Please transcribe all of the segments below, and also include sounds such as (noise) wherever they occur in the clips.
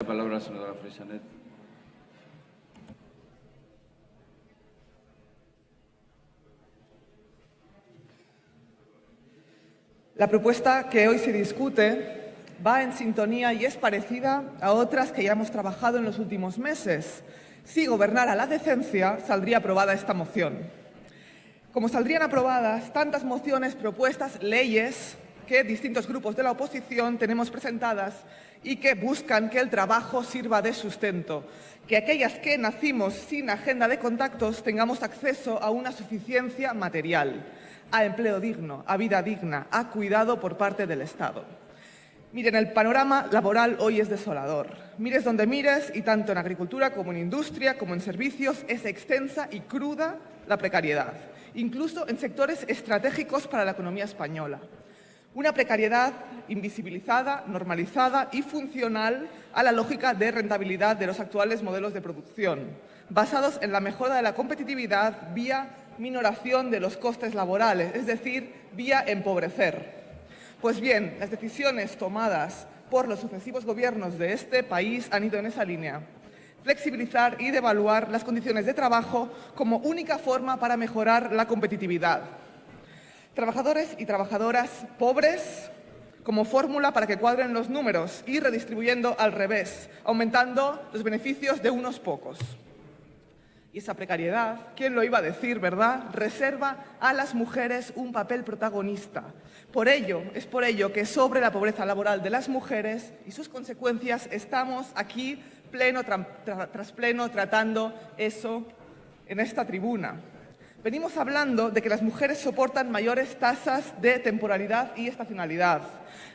La palabra, senadora Freixanet. La propuesta que hoy se discute va en sintonía y es parecida a otras que ya hemos trabajado en los últimos meses. Si gobernara la decencia, saldría aprobada esta moción. Como saldrían aprobadas tantas mociones, propuestas, leyes que distintos grupos de la oposición tenemos presentadas y que buscan que el trabajo sirva de sustento, que aquellas que nacimos sin agenda de contactos tengamos acceso a una suficiencia material a empleo digno, a vida digna, a cuidado por parte del Estado. Miren, el panorama laboral hoy es desolador. Mires donde mires y tanto en agricultura como en industria como en servicios es extensa y cruda la precariedad, incluso en sectores estratégicos para la economía española. Una precariedad invisibilizada, normalizada y funcional a la lógica de rentabilidad de los actuales modelos de producción, basados en la mejora de la competitividad vía minoración de los costes laborales, es decir, vía empobrecer. Pues bien, las decisiones tomadas por los sucesivos gobiernos de este país han ido en esa línea. Flexibilizar y devaluar las condiciones de trabajo como única forma para mejorar la competitividad. Trabajadores y trabajadoras pobres como fórmula para que cuadren los números y redistribuyendo al revés, aumentando los beneficios de unos pocos. Y esa precariedad, ¿quién lo iba a decir, verdad? Reserva a las mujeres un papel protagonista. Por ello, es por ello que sobre la pobreza laboral de las mujeres y sus consecuencias estamos aquí pleno tras pleno tratando eso en esta tribuna. Venimos hablando de que las mujeres soportan mayores tasas de temporalidad y estacionalidad,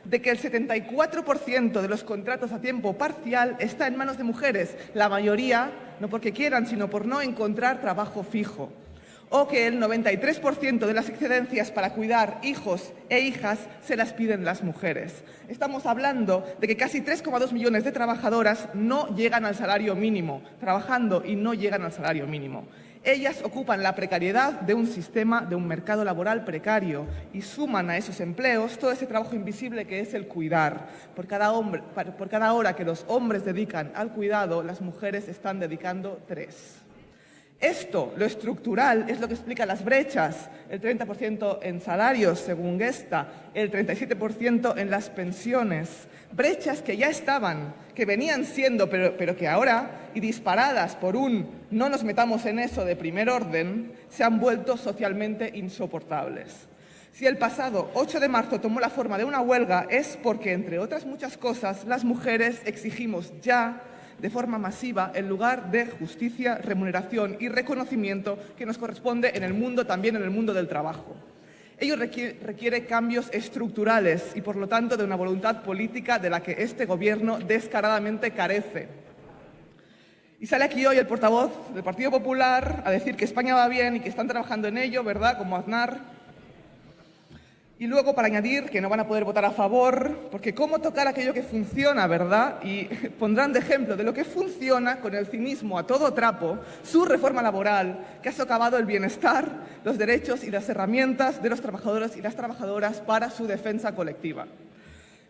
de que el 74% de los contratos a tiempo parcial está en manos de mujeres, la mayoría no porque quieran, sino por no encontrar trabajo fijo, o que el 93% de las excedencias para cuidar hijos e hijas se las piden las mujeres. Estamos hablando de que casi 3,2 millones de trabajadoras no llegan al salario mínimo, trabajando y no llegan al salario mínimo. Ellas ocupan la precariedad de un sistema, de un mercado laboral precario y suman a esos empleos todo ese trabajo invisible que es el cuidar. Por cada, hombre, por cada hora que los hombres dedican al cuidado, las mujeres están dedicando tres. Esto, lo estructural, es lo que explica las brechas, el 30% en salarios, según Gesta, el 37% en las pensiones, brechas que ya estaban, que venían siendo, pero, pero, que ahora, y disparadas por un no nos metamos en eso de primer orden, se han vuelto socialmente insoportables. Si el pasado 8 de marzo tomó la forma de una huelga es porque, entre otras muchas cosas, las mujeres exigimos ya de forma masiva el lugar de justicia, remuneración y reconocimiento que nos corresponde en el mundo, también en el mundo del trabajo. Ello requiere, cambios estructurales y, por lo tanto, de una voluntad política de la que este Gobierno descaradamente carece. Y sale aquí hoy el portavoz del Partido Popular a decir que España va bien y que están trabajando en ello, ¿verdad?, como Aznar, y luego, para añadir, que no van a poder votar a favor, porque cómo tocar aquello que funciona, ¿verdad? Y (laughs) pondrán de ejemplo de lo que funciona con el cinismo a todo trapo, su reforma laboral, que ha socavado el bienestar, los derechos y las herramientas de los trabajadores y las trabajadoras para su defensa colectiva.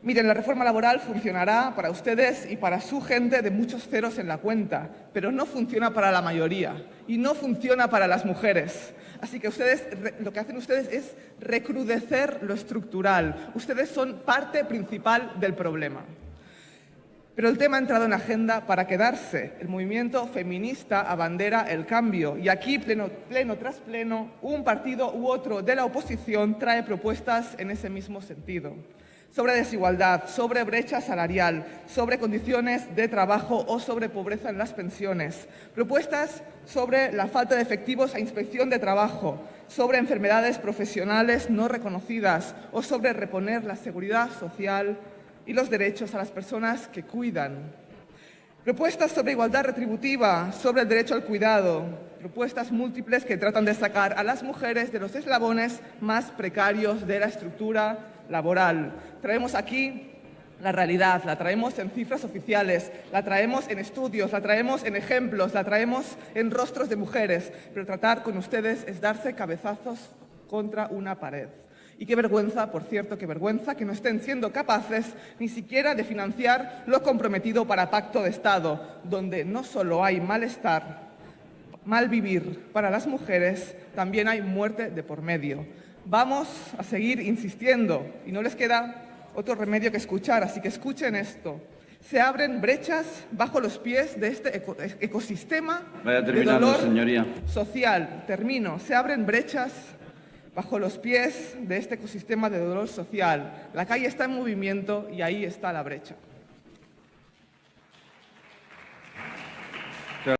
Miren, la reforma laboral funcionará para ustedes y para su gente de muchos ceros en la cuenta, pero no funciona para la mayoría y no funciona para las mujeres. Así que ustedes, lo que hacen ustedes es recrudecer lo estructural. Ustedes son parte principal del problema. Pero el tema ha entrado en agenda para quedarse. El movimiento feminista abandera el cambio y aquí, pleno, pleno tras pleno, un partido u otro de la oposición trae propuestas en ese mismo sentido sobre desigualdad, sobre brecha salarial, sobre condiciones de trabajo o sobre pobreza en las pensiones. Propuestas sobre la falta de efectivos a inspección de trabajo, sobre enfermedades profesionales no reconocidas o sobre reponer la seguridad social y los derechos a las personas que cuidan. Propuestas sobre igualdad retributiva, sobre el derecho al cuidado, propuestas múltiples que tratan de sacar a las mujeres de los eslabones más precarios de la estructura laboral. Traemos aquí la realidad, la traemos en cifras oficiales, la traemos en estudios, la traemos en ejemplos, la traemos en rostros de mujeres, pero tratar con ustedes es darse cabezazos contra una pared. Y qué vergüenza, por cierto, qué vergüenza que no estén siendo capaces ni siquiera de financiar lo comprometido para Pacto de Estado, donde no solo hay malestar, mal vivir para las mujeres, también hay muerte de por medio. Vamos a seguir insistiendo y no les queda otro remedio que escuchar, así que escuchen esto. Se abren brechas bajo los pies de este ecosistema de dolor social. Termino. Se abren brechas bajo los pies de este ecosistema de dolor social. La calle está en movimiento y ahí está la brecha.